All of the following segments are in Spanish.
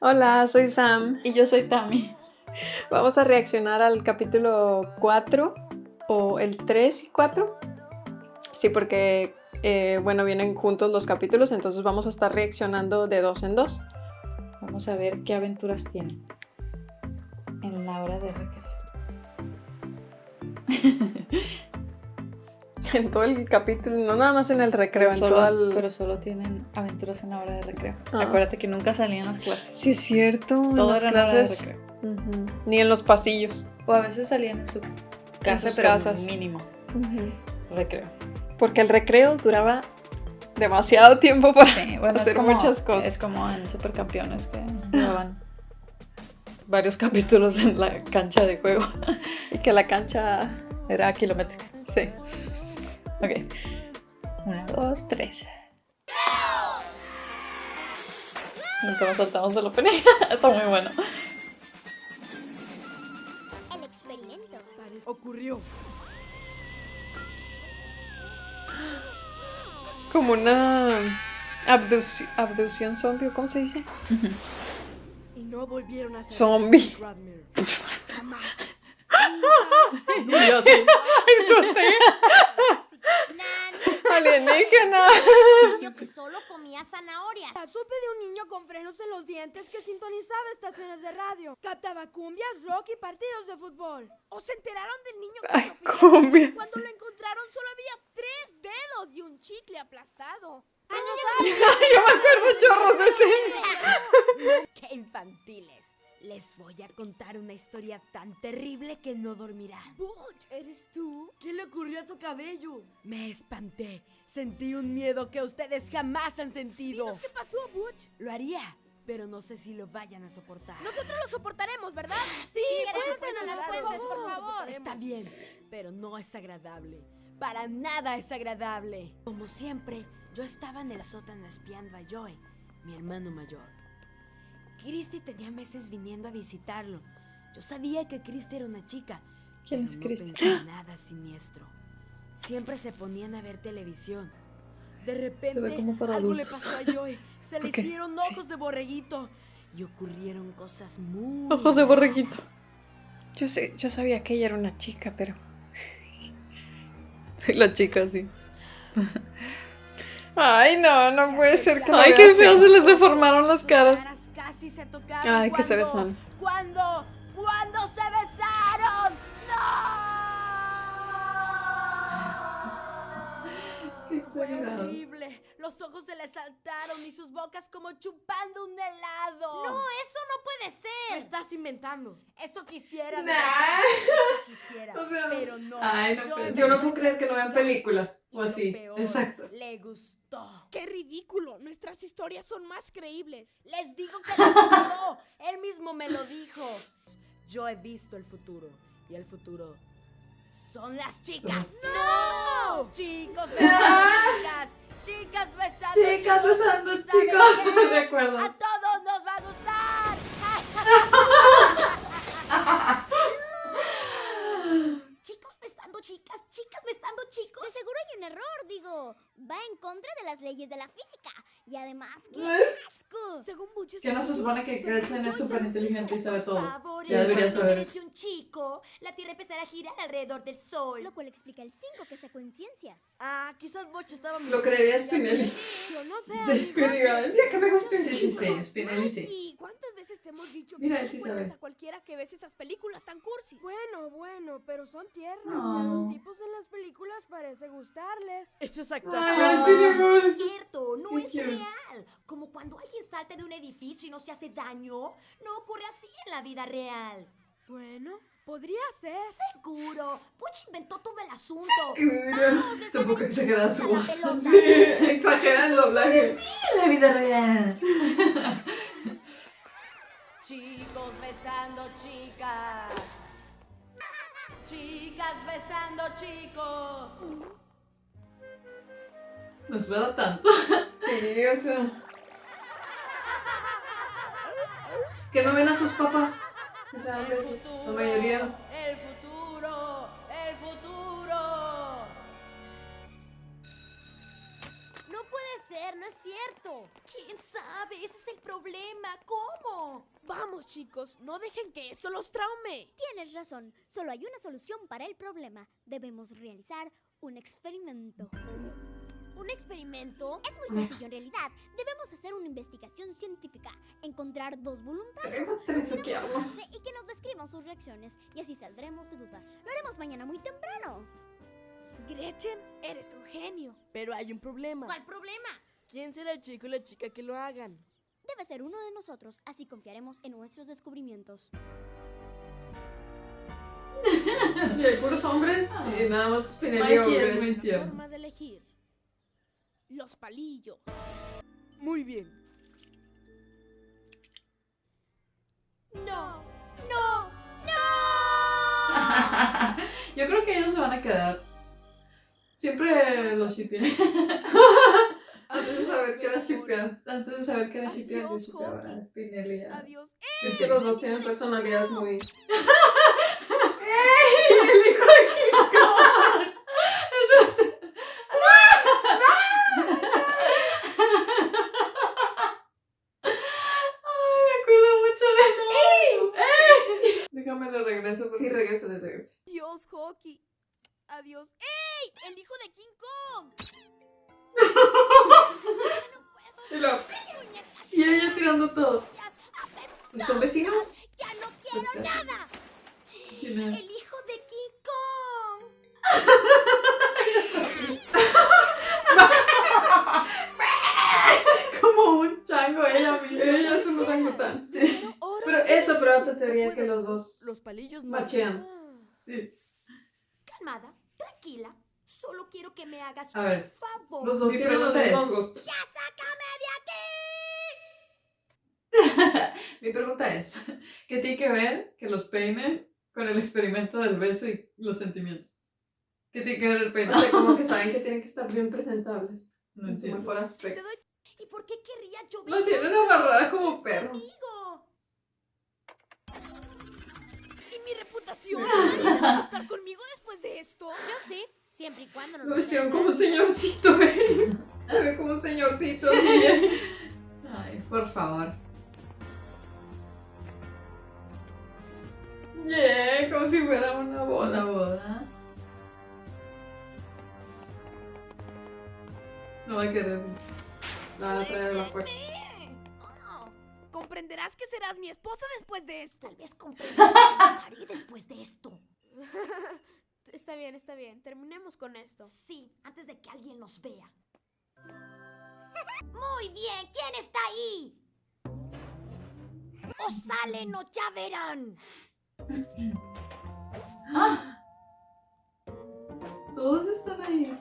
Hola, soy Sam. Y yo soy Tami. Vamos a reaccionar al capítulo 4 o el 3 y 4. Sí, porque, eh, bueno, vienen juntos los capítulos, entonces vamos a estar reaccionando de dos en dos. Vamos a ver qué aventuras tienen en la hora de recreo. En todo el capítulo, no nada más en el recreo, en solo, todo el... pero solo tienen aventuras en la hora de recreo. Ah. Acuérdate que nunca salían las clases. Sí, es cierto. en Todo las era en la hora de clases. recreo. Ujú. Ni en los pasillos. O a veces salían en su casa, sus pero casas. mínimo recreo. Porque el recreo duraba demasiado tiempo para Sí, bueno, hacer como, muchas cosas. Es como en Supercampeones que llevaban varios capítulos en la cancha de juego. Y que la cancha... Era kilométrica. Sí. Ok. Una, dos, tres. Nunca nos saltamos el opening. Está muy bueno. El experimento. Ocurrió. Como una abduci- abducción zombie, ¿o ¿cómo se dice? Y no volvieron a ser Zombie. niño que solo comía zanahorias. Supe de un niño con frenos en los dientes que sintonizaba estaciones de radio, captaba cumbias, rock y partidos de fútbol. ¿O se enteraron del niño que Ay, cumbias. Cuando lo encontraron solo había tres dedos y un chicle aplastado. Yo me acuerdo chorros de ese. ¡Qué infantiles! Les voy a contar una historia tan terrible que no dormirán. Butch, ¿eres tú? ¿Qué le ocurrió a tu cabello? Me espanté. Sentí un miedo que ustedes jamás han sentido. Dinos qué pasó, Butch. Lo haría, pero no sé si lo vayan a soportar. Nosotros lo soportaremos, ¿verdad? Sí, cuéntanos, supuesto, por por favor. Está bien, pero no es agradable. Para nada es agradable. Como siempre, yo estaba en el sótano espiando a Joy, mi hermano mayor. Christy tenía meses viniendo a visitarlo. Yo sabía que Christy era una chica. ¿Quién pero es no Christy? pensé en nada siniestro. Siempre se ponían a ver televisión. De repente, algo le pasó a Joy. Se le hicieron sí. ojos de borreguito. Y ocurrieron cosas muy. Ojos de borreguito. Yo, sé, yo sabía que ella era una chica, pero... La chica sí. Ay, no, no puede ser que Ay, así. feo se les deformaron las caras. Ay, que se besan. ¿Cuándo? ¿Cuándo Fue horrible. Los ojos se le saltaron y sus bocas como chupando un helado. No, eso no puede Me ser. estás inventando. Eso quisiera. Nah. Eso quisiera. O sea, pero no. Ay, no Yo me no puedo creer que no vean películas, o así, peor, exacto. Le gustó. ¡Qué ridículo! Nuestras historias son más creíbles. Les digo que le gustó. Él mismo me lo dijo. Yo he visto el futuro. Y el futuro son las chicas. ¡No! Chicos besando chicas. Chicas besando Chicas chicos. besando ¿Y saben chicos. qué? De acuerdo. A todos nos va a gustar. Chicos besando chicas, chicas besando chicos. De seguro hay un error, digo. Va en contra de las leyes de la física. Y además, ¡qué asco! Según Butch, es Que no se supone que Gretchen es súper inteligente y sabe todo. favor, Ya deberías cuando saber. un chico, la Tierra empezará a girar alrededor del Sol. Lo cual explica el 5 que sacó en ciencias. Ah, quizás Boch estaba Lo creería Spinelli. Yo no sé. Sí, que diga, el día que me guste Sí, sí, sí, Spinelli sí. Mikey, ¿cuántas veces te hemos dicho Mira, que no sí a cualquiera que ves esas películas tan cursis? Bueno, bueno, pero son tiernos. No. A los tipos en las películas parece gustarles. Eso es actuación. sí, amor. es cierto, no es cute. real. Como cuando alguien salta de un edificio y no se hace daño, no ocurre así en la vida real. Bueno, podría ser. Seguro, Butch inventó todo el asunto. Desde Tampoco la exagera su voz. Sí, exagera el doblaje. En la vida real. Chicos besando chicas. Chicas besando chicos. No espera tanto. Sí, o sea. Que no ven a sus papás. O sea, El la mayoría. el futuro, es cierto. ¿Quién sabe? Ese es el problema. ¿Cómo? Vamos, chicos, no dejen que eso los traume. Tienes razón, solo hay una solución para el problema. Debemos realizar un experimento. ¿Un experimento? Es muy sencillo en realidad. Debemos hacer una investigación científica, encontrar dos voluntarios, suquiamos. enfrentarse y que nos describan sus reacciones, y así saldremos de dudas. Lo haremos mañana muy temprano. Gretchen, eres un genio. Pero hay un problema. ¿Cuál problema? ¿Quién será el chico y la chica que lo hagan? Debe ser uno de nosotros, así confiaremos en nuestros descubrimientos. Y hay puros hombres y nada más Mikey o es muy. Forma de elegir. Los palillos. Muy bien. No. ¡No! Yo creo que ellos se van a quedar. Siempre los shippé. Antes de saber que era shippea. Antes de saber que era shippea, yo Adiós, a. Spinelli. Adiós. Es que los dos tienen personalidades muy. Ay, me acuerdo mucho de eso. Déjame le regreso. porque- Sí, regresa, regresa. Adiós, Hockey. Adiós. ¡Ey! ¡El hijo de King Kong! Y luego, Y ella tirando todo. ¿Son vecinos? ¡Ya no quiero nada! ¿Quién es? ¡El hijo de King Kong! Como un chango ella misma. Ella es un orangután. Oro. Pero eso, pero otra teoría que los dos Los palillos machean. Sí. Calmada, tranquila. Solo quiero que me hagas A ver, un favor. los dos tienen los mismos gustos. Mi pregunta es, ¿qué tiene que ver que los peinen con el experimento del beso y los sentimientos? ¿Qué tiene que ver el O peinado? sea, como que saben que tienen que estar bien presentables. No entiendo. mejor aspecto. ¿Y por qué querría yo Lo tienen amarrada como perro. amigo? ¿Y mi reputación? ¿Vas a conmigo después de esto? Yo sí, siempre y cuando no Lo vean como un señorcito, eh. Como un señorcito. Ay, por favor. Yeah, como si fuera una Una boda. boda. No va a querer. La van a traer a la fuerza. Comprenderás que serás mi esposa después de esto. tal vez comprendas que después de esto. Está bien, está bien. Terminemos con esto. Sí, antes de que alguien nos vea. Muy bien, ¿quién está ahí? O salen o ya verán. ¡Ah! Todos están ahí.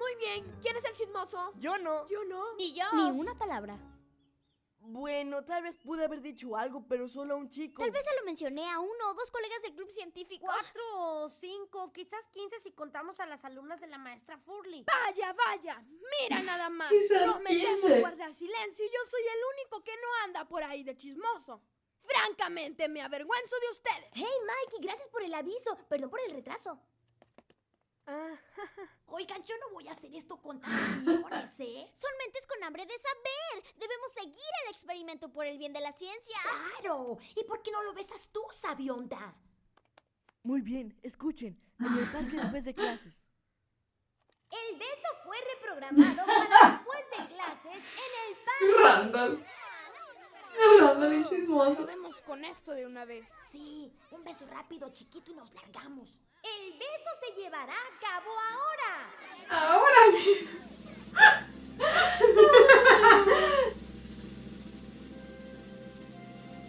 Muy bien. ¿Quién es el chismoso? Yo no. Yo no. Ni yo. Ni una palabra. Bueno, tal vez pude haber dicho algo, pero solo a un chico. Tal vez se lo mencioné a uno o dos colegas del club científico. Cuatro o cinco, quizás quince si contamos a las alumnas de la maestra Furley. Vaya, vaya. Mira nada más. Quizás Prometemos 15. guardar silencio y yo soy el único que no anda por ahí de chismoso. Francamente, me avergüenzo de ustedes. Hey, Mikey, gracias por el aviso. Perdón por el retraso. Ah, Oigan, yo no voy a hacer esto con tantos millones, ¿eh? Son mentes con hambre de saber. Debemos seguir el experimento por el bien de la ciencia. ¡Claro! ¿Y por qué no lo besas tú, sabionda? Muy bien, escuchen. En el parque después de clases. El beso fue reprogramado para después de clases en el parque. Randall. Y chismoso. acabemos con esto de una vez. Sí, un beso rápido, chiquito y nos largamos. El beso se llevará a cabo ahora. Ahora mismo.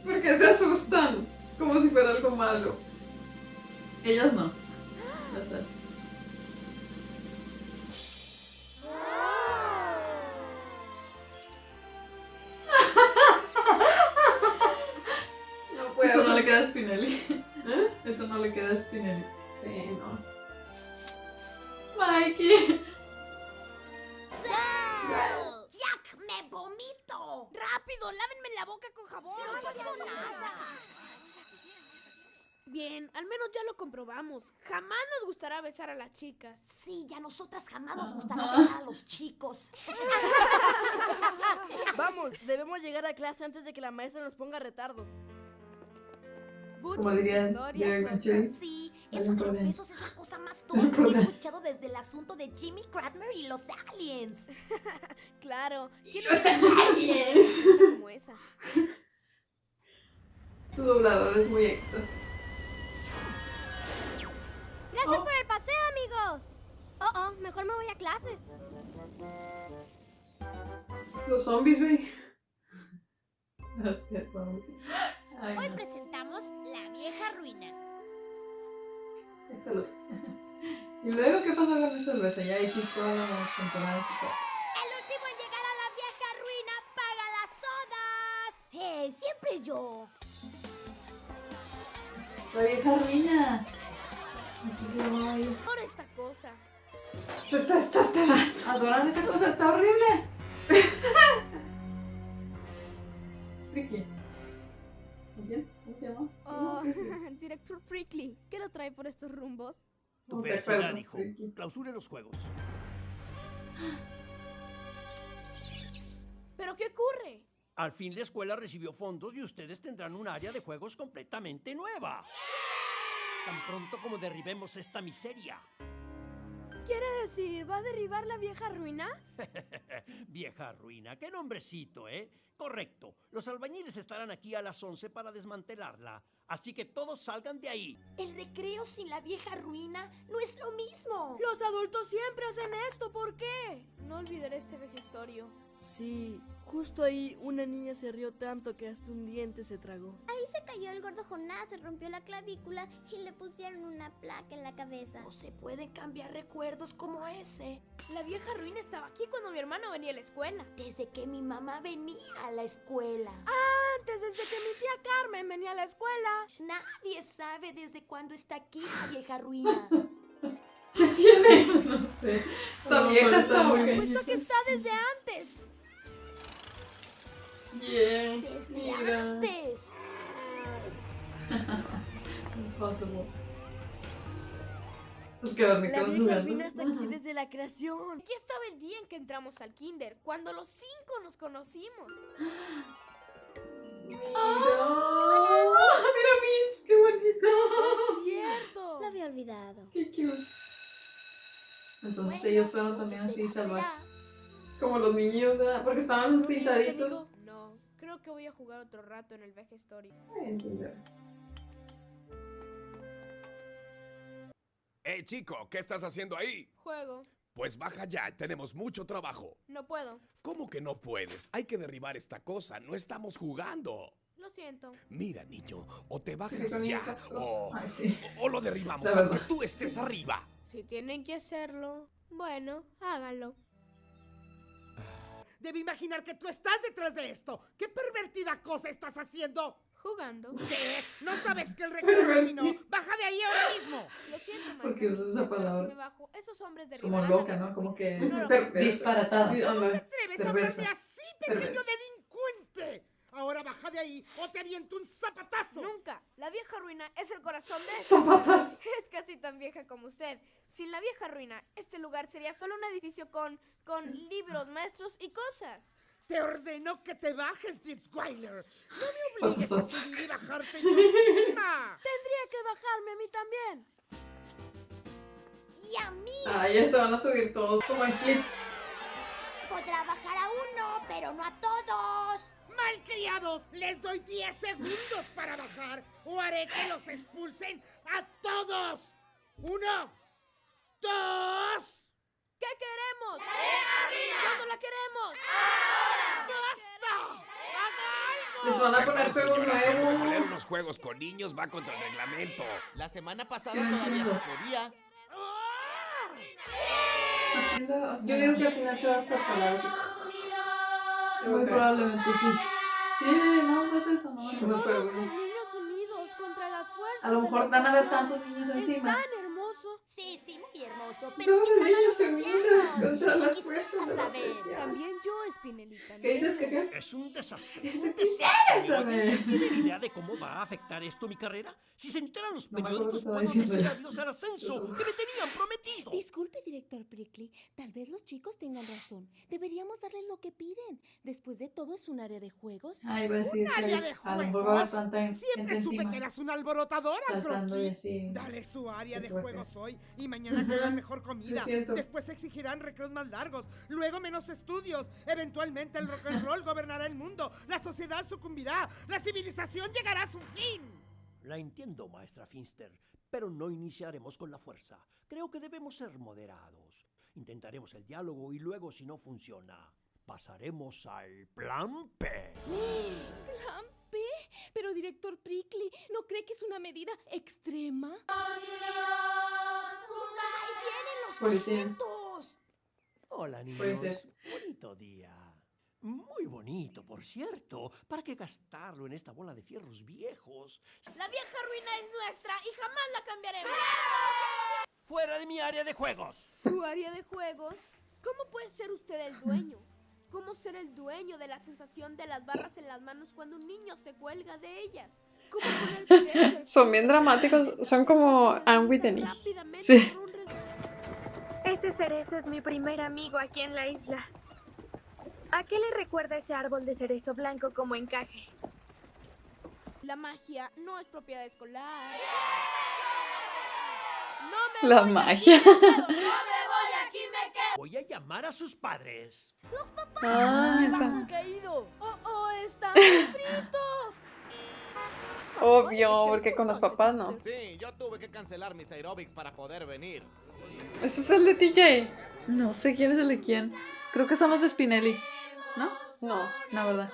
¿Por qué se asustan? Como si fuera algo malo. Ellas no. Gustará besar a las chicas. Sí, ya nosotras jamás nos gustará besar a los chicos. Vamos, debemos llegar a clase antes de que la maestra nos ponga retardo. Como Muchas dirían historias. Sí, eso de los besos es la cosa más tonta que he escuchado desde el asunto de Jimmy Cradmer y los aliens. Claro. ¿Quién Los aliens. como esa? Su doblador es muy extra. Gracias por el paseo, amigos. Oh, oh, mejor me voy a clases. Los zombies, güey. Hoy presentamos La Vieja Ruina. Esta luz. ¿Y luego qué pasó con ese beso? Ya X toda la temporada. El último en llegar a la vieja ruina paga las sodas. ¡Eh! Siempre yo. La vieja ruina. Por esta cosa. Está, está, está. Adoran esa cosa, está horrible. Ricky. ¿Quién? ¿Cómo se llama? Oh, director Prickly, ¿qué lo trae por estos rumbos? Tu hijo. Ricky. Clausure los juegos. ¿Pero qué ocurre? Al fin la escuela recibió fondos y ustedes tendrán un área de juegos completamente nueva. Tan pronto como derribemos esta miseria. ¿Quiere decir, va a derribar la vieja ruina? Vieja ruina, qué nombrecito, ¿eh? Correcto. Los albañiles estarán aquí a las 11 para desmantelarla. Así que todos salgan de ahí. El recreo sin la vieja ruina no es lo mismo. Los adultos siempre hacen esto, ¿por qué? No olvidaré este vejestorio. Sí, justo ahí una niña se rió tanto que hasta un diente se tragó. Ahí se cayó el gordo Jonás, se rompió la clavícula y le pusieron una placa en la cabeza. No se pueden cambiar recuerdos como ese. La vieja ruina estaba aquí cuando mi hermano venía a la escuela. Desde que mi mamá venía a la escuela. Antes, desde que mi tía Carmen venía a la escuela. Nadie sabe desde cuándo está aquí la vieja ruina. ¿Qué tiene? No sé. Esta No, vieja está muy Puesto que está desde antes. Bien. Desde Mira. antes. Impossible. Es que La vieja está aquí desde la creación. Aquí estaba el día en que entramos al kinder, cuando los cinco nos conocimos. Mira. Mira, Vince, qué bonito. Es cierto. Lo había olvidado. Qué cute. Entonces Bueno, ellos fueron también así será, salvajes. Como los niños, ¿verdad? Porque estaban ¿No vienes, pintaditos. Que voy a jugar otro rato en el vejestorio. Ay, entender. ¡Eh, chico! ¿Qué estás haciendo ahí? Juego. Pues baja ya, tenemos mucho trabajo. No puedo. ¿Cómo que no puedes? Hay que derribar esta cosa, no estamos jugando. Lo siento. Mira, niño, o te Sí, bajas con ya, o, Ay, sí. o lo derribamos, aunque tú estés arriba. Si tienen que hacerlo, bueno, háganlo. Debe imaginar que tú estás detrás de esto. ¿Qué pervertida cosa estás haciendo? Jugando. ¿Qué? ¿No sabes que el recreo terminó? ¡Baja de ahí ahora mismo! Lo siento, maestro. Porque usas esa palabra. si me bajo, esos hombres Como derribarán la loca, ¿no? Como que No creo. disparatada. ¿Cómo te atreves a hablarme así, pequeño delincuente? Ahora baja de ahí o te aviento un zapatazo. Nunca. La vieja ruina es el corazón de Zapatas. Es casi tan vieja como usted. Sin la vieja ruina, este lugar sería solo un edificio con, con libros, maestros y cosas. Te ordeno que te bajes, Ditzweiler. No me obligues a subir y bajarte tú misma. Tendría que bajarme a mí también. Y a mí Ay, ya se van a subir todos como en flip. podrá bajar a uno, pero no a todos. Malcriados, les doy 10 segundos para bajar o haré que los expulsen a todos. Uno, dos, ¿Qué queremos? ¿Cuándo la queremos? ¡basta! ¡Haga Les van a poner juegos pero poner nuevos. unos juegos con niños va contra el reglamento. La semana pasada todavía se podía. ¡Ah! Yo digo que al final se va a estar. Muy probablemente sí. Sí, no, no es eso, no. pero bueno. A lo mejor van a haber tantos niños encima. Peligroso, pero lo unidos hacía. contra las fuerzas de la saber. También yo, Spinelita. ¿Qué dices que qué? Es un desastre. Esto Un quisiera desastre. saber. ¿Tienen idea de cómo va a afectar esto mi carrera? Si se enteran los No periódicos, qué puedo decir adiós al ascenso que me tenían prometido. Disculpe, director Prickly. Tal vez los chicos tengan razón. Deberíamos darles lo que piden. Después de todo, es un área de juegos. Ah, iba a decir que área de juegos. va Siempre supe que eras una alborotadora, Croqui. Dale su área Qué de juegos hoy y mañana Ujú. Mejor comida. Después exigirán recreos más largos, luego menos estudios. Eventualmente el rock and roll gobernará el mundo, la sociedad sucumbirá, la civilización llegará a su fin. La entiendo, maestra Finster, pero no iniciaremos con la fuerza. Creo que debemos ser moderados. Intentaremos el diálogo y luego, si no funciona, pasaremos al plan P. ¿Plan P? Pero, director Prickly, ¿no cree que es una medida extrema? Policía. Hola, niños. Puede ser. Bonito día. Muy bonito, por cierto. ¿Para qué gastarlo en esta bola de fierros viejos? La vieja ruina es nuestra y jamás la cambiaremos. ¡Fuera de mi área de juegos! Su área de juegos. ¿Cómo puede ser usted el dueño? ¿Cómo ser el dueño de la sensación de las barras en las manos cuando un niño se cuelga de ellas? ¿Cómo poner al Son bien dramáticos, son como Anne rápidamente Sí. Ese cerezo es mi primer amigo aquí en la isla. ¿A qué le recuerda ese árbol de cerezo blanco como encaje? La magia no es propiedad escolar. No me La voy magia. aquí, me. No me voy aquí, me quedo. Voy a llamar a sus padres. Ah, esa. Han caído. Oh, oh, están fritos. Obvio, porque con los papás no. Sí, yo tuve que cancelar mis aerobics para poder venir. ¿Ese es el de TJ? No sé quién es el de quién. Creo que son los de Spinelli. ¿No? No. La verdad.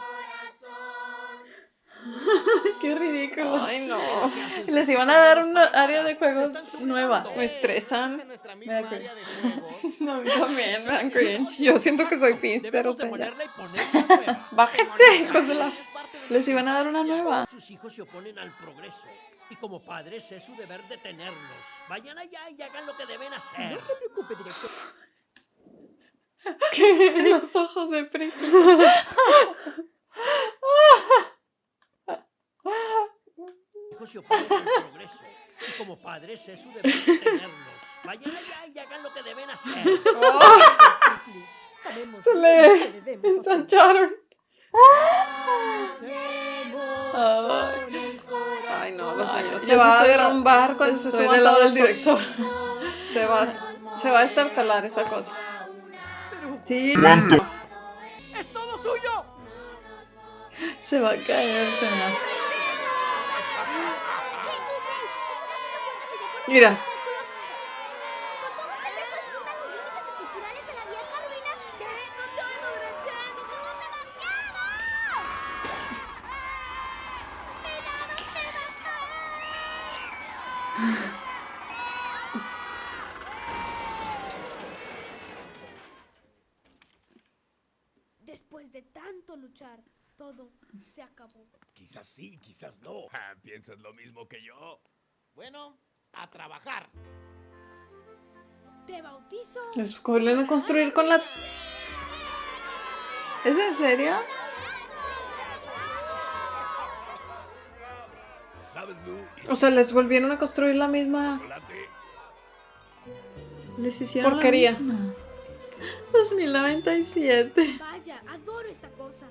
Qué ridículo. Ay, no. Les iban a dar una área de juegos nueva. Me estresan. Me da cringe. No, a mí también me dan cringe. Yo siento que soy finster, o sea. Bájense, hijos de la... Les iban a dar una nueva. Sus hijos se oponen al progreso. Y como padres es su deber detenerlos. Vayan allá y hagan lo que deben hacer. No se preocupe, director. Los ojos de Prickly. hijos se oponen al progreso. Y como padres es su deber detenerlos. Vayan allá y hagan lo que deben hacer. Sabemos Se le que debemos hacer. ensancharon. Ay. No, los Ay, años. yo Se sí va a estoy de- derrumbar cuando se estoy suba del lado todo del director. Se va, se va a estarcalar esa cosa. Sí. ¡Es todo suyo! Se va a caer, se me hace. Mira. estructurales de la vieja ruina. ¿Qué? No te oigo, Gretchen. ¡Somos demasiados! Después de tanto luchar, todo se acabó. Quizás sí, quizás no. Ah, ¿Piensas lo mismo que yo? Bueno, a trabajar. Te bautizo. Les vuelven a construir con la... ¿Es en serio? O sea, les volvieron a construir la misma. Les hicieron la porquería. misma. 2097. Vaya, adoro esta cosa.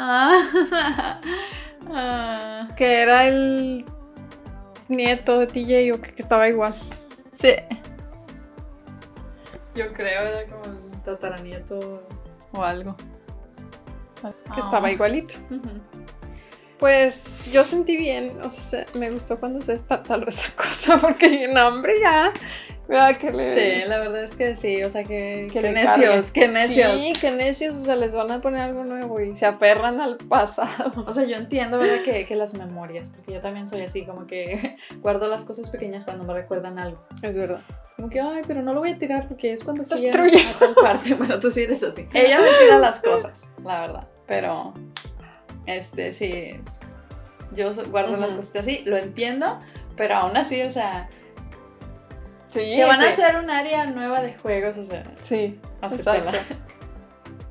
Ah. Ah. Que era el nieto de TJ o que, que estaba igual. Sí. Yo creo era como el tataranieto o algo. Que estaba igualito. Pues yo sentí bien, o sea, se- me gustó cuando se estartaló esa cosa, porque no, hombre, ya. Vea que le. Sí, la verdad es que sí, o sea que, que que necios, que necios. Sí, que necios, o sea, les van a poner algo nuevo y se aferran al pasado. O sea, yo entiendo, ¿verdad? Que, que las memorias, porque yo también soy así, como que guardo las cosas pequeñas cuando me recuerdan algo. Es verdad. Como que, ay, pero no lo voy a tirar porque es cuando fui a, a tal parte. Bueno, tú sí eres así. Ella me tira las cosas, la verdad. Pero, este, sí, yo guardo las cosas así, lo entiendo, pero aún así, o sea, Sí, que van a hacer un área nueva de juegos, o sea. Sí, exacto.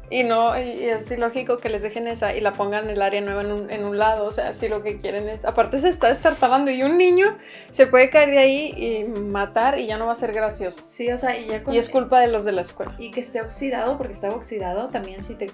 Y no, y es ilógico que les dejen esa y la pongan en el área nueva en un, en un lado. O sea, si lo que quieren es. Aparte, se está estartalando y un niño se puede caer de ahí y matar y ya no va a ser gracioso. Sí, o sea, y ya con- Y es culpa de los de la escuela. Y que esté oxidado, porque estaba oxidado también si te...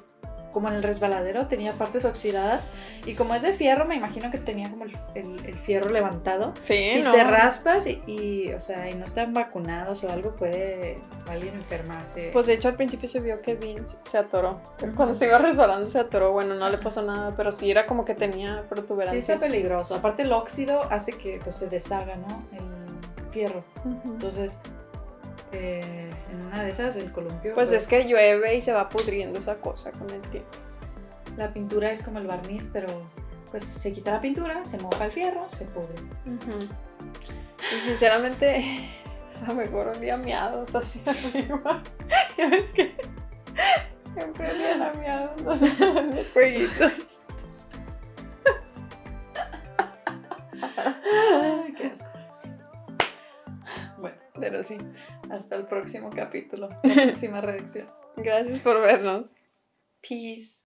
Como en el resbaladero tenía partes oxidadas y como es de fierro me imagino que tenía como el, el- el fierro levantado. Sí, si no. te raspas y, y, o sea, y no están vacunados o algo puede alguien enfermarse. Pues de hecho al principio se vio que Vince se atoró. Cuando se iba resbalando se atoró. Bueno, no le pasó nada, pero sí era como que tenía sí protuberancias. está peligroso. Aparte el óxido hace que pues, se deshaga, ¿no? El fierro. Entonces, eh, en una de esas el columpio... Pues es que llueve y se va pudriendo esa cosa con el tiempo. La pintura es como el barniz, pero pues se quita la pintura, se moja el fierro, se pudre. Y sinceramente, a lo mejor olía miados hacia arriba. Ya ves que siempre olían a miados los, los jueguitos. Pero sí. Hasta el próximo capítulo. La próxima reacción. Gracias por vernos. Peace.